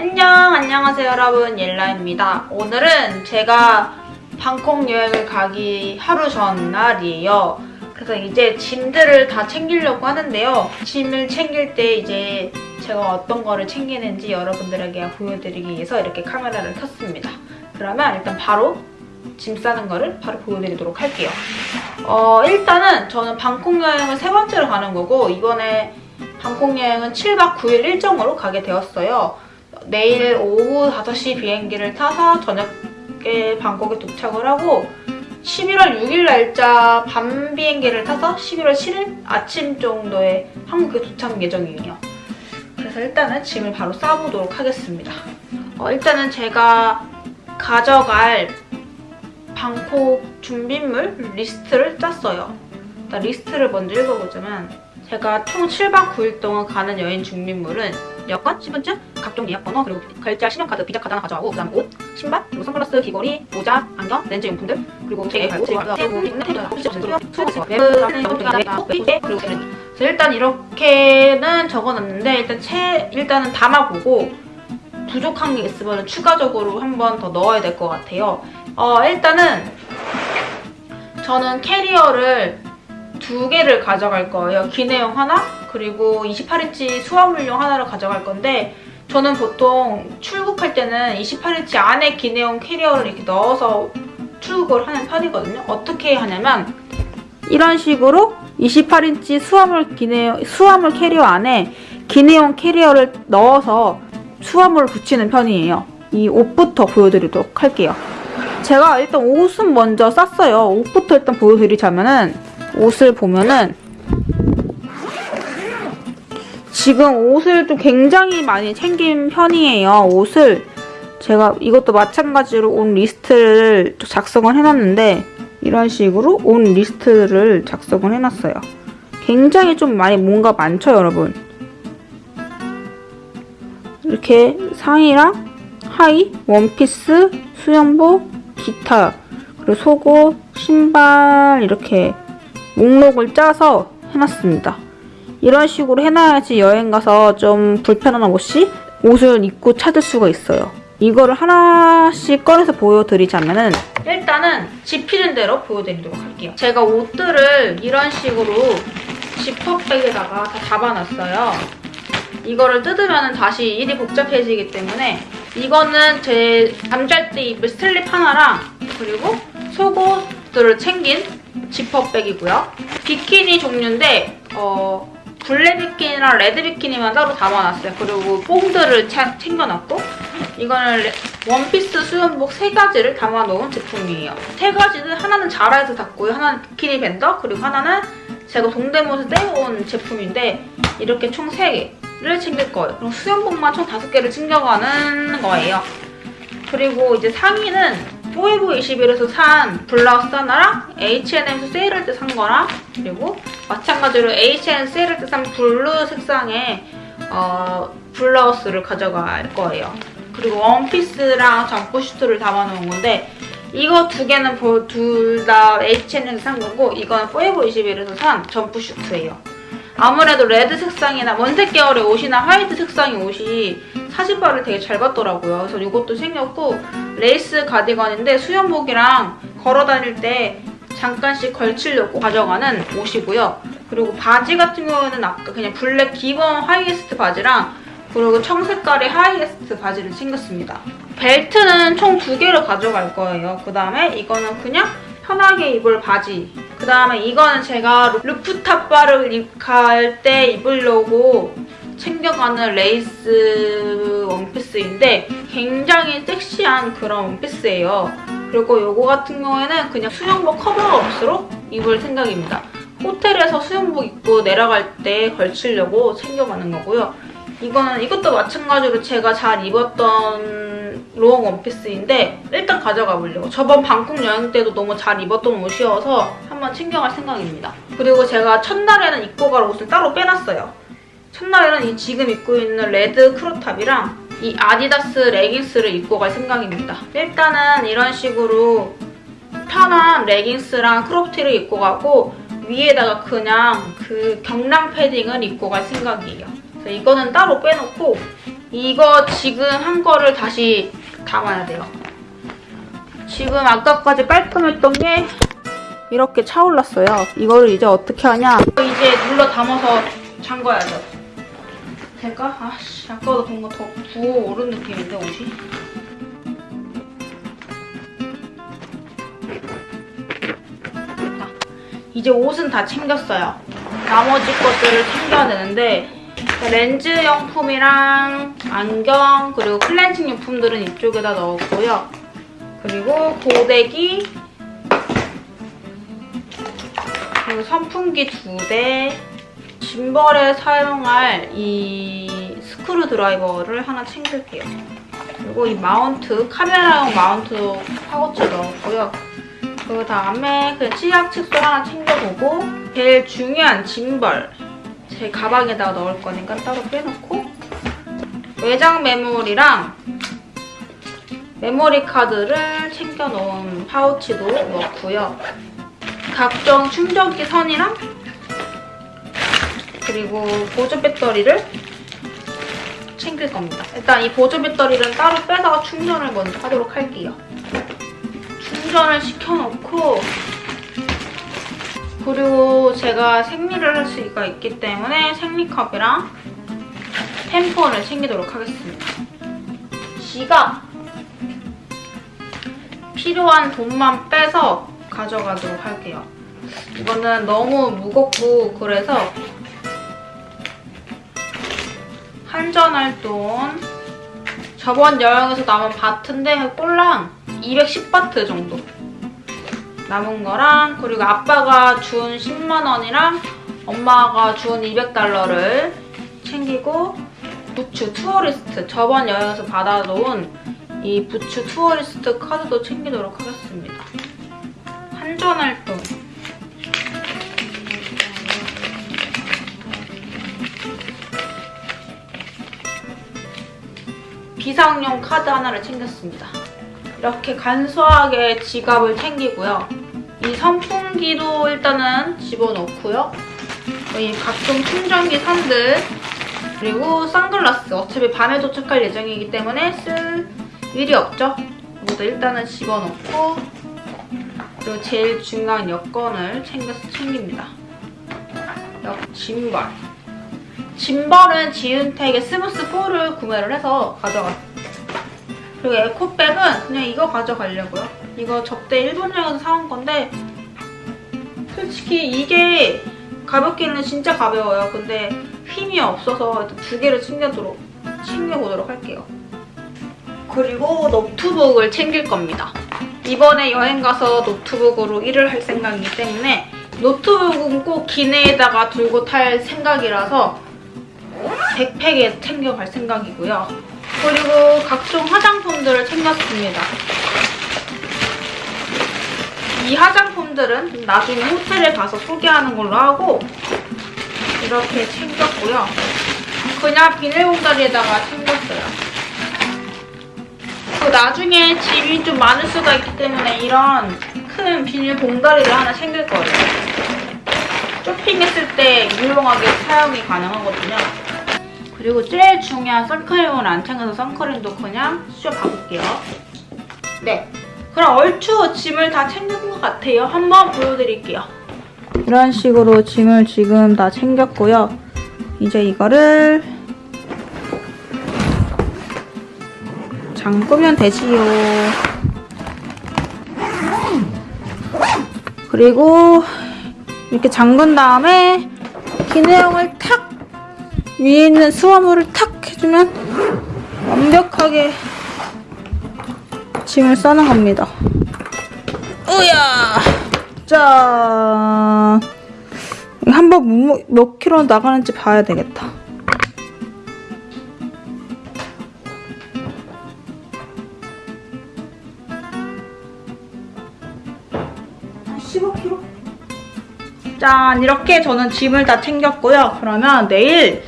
안녕 안녕하세요 여러분. 옐라입니다. 오늘은 제가 방콕 여행을 가기 하루 전날이에요. 그래서 이제 짐들을 다 챙기려고 하는데요. 짐을 챙길 때 이제 제가 어떤 거를 챙기는지 여러분들에게 보여드리기 위해서 이렇게 카메라를 켰습니다. 그러면 일단 바로 짐 싸는 거를 바로 보여드리도록 할게요. 어, 일단은 저는 방콕 여행을 세 번째로 가는 거고 이번에 방콕 여행은 7박 9일 일정으로 가게 되었어요 내일 오후 5시 비행기를 타서 저녁에 방콕에 도착을 하고 11월 6일 날짜 밤 비행기를 타서 11월 7일 아침 정도에 한국에 도착 예정이에요. 그래서 일단은 짐을 바로 싸보도록 하겠습니다. 어, 일단은 제가 가져갈 방콕 준비물 리스트를 짰어요. 일단 리스트를 먼저 읽어보자면 제가 총 7박 9일 동안 가는 여행 준비물은 여권, 신분증, 각종 예약 번호, 그리고 결제할 신용카드, 비자카드 하나 가져가고 그 다음 옷, 신발, 그리고 선글라스, 귀걸이, 모자, 안경, 렌즈 용품들 그리고 제 발고, 제 그리고 일단 이렇게는 적어놨는데 일단 채 일단은 담아보고 부족한 게 있으면 추가적으로 한 번 더 넣어야 될 것 같아요. 어 일단은 저는 캐리어를 두 개를 가져갈 거예요. 기내용 하나, 그리고 28인치 수화물용 하나를 가져갈 건데 저는 보통 출국할 때는 28인치 안에 기내용 캐리어를 이렇게 넣어서 출국을 하는 편이거든요. 어떻게 하냐면 이런 식으로 28인치 수화물 기내 수화물 캐리어 안에 기내용 캐리어를 넣어서 수화물을 붙이는 편이에요. 이 옷부터 보여드리도록 할게요. 제가 일단 옷은 먼저 쌌어요. 옷부터 일단 보여드리자면은 옷을 보면은 지금 옷을 좀 굉장히 많이 챙긴 편이에요. 옷을 제가 이것도 마찬가지로 옷 리스트를 작성을 해놨는데 이런 식으로 옷 리스트를 작성을 해놨어요. 굉장히 좀 많이 뭔가 많죠, 여러분? 이렇게 상의랑 하의, 원피스, 수영복, 기타, 그리고 속옷, 신발 이렇게 목록을 짜서 해놨습니다. 이런 식으로 해놔야지 여행 가서 좀 불편함 없이 옷을 입고 찾을 수가 있어요. 이거를 하나씩 꺼내서 보여드리자면은 일단은 집히는 대로 보여드리도록 할게요. 제가 옷들을 이런 식으로 지퍼백에다가 다 잡아놨어요. 이거를 뜯으면 다시 일이 복잡해지기 때문에 이거는 제 잠잘 때 입을 슬립 하나랑 그리고 속옷들을 챙긴 지퍼백이고요. 비키니 종류인데 어, 블랙 비키니랑 레드 비키니만 따로 담아놨어요. 그리고 뽕들을 챙겨놨고 이거는 원피스 수영복 세 가지를 담아놓은 제품이에요. 세 가지는 하나는 자라에서 샀고요. 하나는 비키니 밴더 그리고 하나는 제가 동대문에서 떼어온 제품인데 이렇게 총 3개를 챙길 거예요. 그럼 수영복만 총 5개를 챙겨가는 거예요. 그리고 이제 상의는 포에버 21에서 산 블라우스 하나랑 H&M에서 세일할 때 산 거랑 그리고 마찬가지로 H&M 세일할 때 산 블루 색상의 어, 블라우스를 가져갈 거예요. 그리고 원피스랑 점프슈트를 담아놓은 건데 이거 두 개는 둘 다 H&M에서 산 거고 이거는 포에버 21에서 산 점프 슈트예요. 아무래도 레드 색상이나 원색 계열의 옷이나 화이트 색상의 옷이 사진발을 되게 잘 받더라고요. 그래서 이것도 챙겼고 레이스 가디건인데 수영복이랑 걸어 다닐 때 잠깐씩 걸치려고 가져가는 옷이고요. 그리고 바지 같은 경우에는 아까 그냥 블랙 기본 하이웨스트 바지랑 그리고 청색깔의 하이웨스트 바지를 챙겼습니다. 벨트는 총 두 개를 가져갈 거예요. 그 다음에 이거는 그냥 편하게 입을 바지 그 다음에 이거는 제가 루프탑 바를 갈 때 입으려고 챙겨가는 레이스 원피스인데 굉장히 섹시한 그런 원피스예요. 그리고 이거 같은 경우에는 그냥 수영복 cover up으로 입을 생각입니다. 호텔에서 수영복 입고 내려갈 때 걸치려고 챙겨가는 거고요. 이거는 이것도 마찬가지로 제가 잘 입었던 롱 원피스인데 일단 가져가 보려고. 저번 방콕 여행 때도 너무 잘 입었던 옷이어서 한번 챙겨갈 생각입니다. 그리고 제가 첫날에는 입고 갈 옷을 따로 빼놨어요. 첫날에는 이 지금 입고 있는 레드 크롭탑이랑 이 아디다스 레깅스를 입고 갈 생각입니다. 일단은 이런 식으로 편한 레깅스랑 크롭티를 입고 가고 위에다가 그냥 그 경량 패딩을 입고 갈 생각이에요. 네, 이거는 따로 빼놓고 이거 지금 한 거를 다시 담아야 돼요. 지금 아까까지 깔끔했던 게 이렇게 차올랐어요. 이거를 이제 어떻게 하냐? 이제 눌러 담아서 잠궈야죠. 될까? 아씨, 아까보다 뭔가 더 부어 오른 느낌인데, 옷이? 자, 이제 옷은 다 챙겼어요. 나머지 것들을 챙겨야 되는데 렌즈 용품이랑 안경 그리고 클렌징 용품들은 이쪽에다 넣었고요. 그리고 고데기 그리고 선풍기 두 대, 짐벌에 사용할 이 스크루 드라이버를 하나 챙길게요. 그리고 이 마운트, 카메라용 마운트 파우치 넣었고요. 그 다음에 그 치약 칫솔 하나 챙겨보고 제일 중요한 짐벌 제 가방에다가 넣을 거니까 따로 빼놓고 외장 메모리랑 메모리 카드를 챙겨 놓은 파우치도 넣고요. 각종 충전기 선이랑 그리고 보조 배터리를 챙길 겁니다. 일단 이 보조 배터리는 따로 빼서 충전을 먼저 하도록 할게요. 충전을 시켜놓고 그리고 제가 생리를 할 수가 있기 때문에 생리컵이랑 템폰을 챙기도록 하겠습니다. 지갑 필요한 돈만 빼서 가져가도록 할게요. 이거는 너무 무겁고 그래서 환전할 돈 저번 여행에서 남은 바트인데 꼴랑 210바트 정도 남은 거랑 그리고 아빠가 준 10만 원이랑 엄마가 준 200달러를 챙기고 부츠 tourist 저번 여행에서 받아놓은 이 부츠 tourist 카드도 챙기도록 하겠습니다. 환전할 돈 비상용 카드 하나를 챙겼습니다. 이렇게 간소하게 지갑을 챙기고요. 이 선풍기도 일단은 집어넣고요. 이 각종 충전기 선들 그리고 선글라스 어차피 밤에 도착할 예정이기 때문에 쓸 일이 없죠. 이것도 일단은 집어넣고 그리고 제일 중요한 여권을 챙겨서 챙깁니다. 역 짐벌 짐벌은 지윤텍의 스무스 4를 구매를 해서 가져갔어요. 그리고 에코백은 그냥 이거 가져가려고요. 이거 접때 일본 여행에서 사온 건데 솔직히 이게 가볍기는 진짜 가벼워요. 근데 힘이 없어서 두 개를 챙겨도록, 챙겨보도록 할게요. 그리고 노트북을 챙길 겁니다. 이번에 여행 가서 노트북으로 일을 할 생각이기 때문에 노트북은 꼭 기내에다가 들고 탈 생각이라서 백팩에 챙겨갈 생각이고요. 그리고 각종 화장품들을 챙겼습니다. 이 화장품들은 나중에 호텔에 가서 소개하는 걸로 하고 이렇게 챙겼고요. 그냥 비닐봉다리에다가 챙겼어요. 그 나중에 짐이 좀 많을 수가 있기 때문에 이런 큰 비닐봉다리를 하나 챙길 거예요. 쇼핑했을 때 유용하게 사용이 가능하거든요. 그리고 제일 중요한 선크림을 안 챙겨서 선크림도 그냥 씌워봐볼게요. 네. 그럼 얼추 짐을 다 챙긴 것 같아요. 한번 보여드릴게요. 이런 식으로 짐을 지금 다 챙겼고요. 이제 이거를 잠그면 되지요. 그리고 이렇게 잠근 다음에 기내용을 탁 위에 있는 수화물을 탁 해주면 완벽하게 짐을 싸는 겁니다. 으야! 짠! 한번 몇 킬로 나가는지 봐야 되겠다. 한 15kg? 짠! 이렇게 저는 짐을 다 챙겼고요. 그러면 내일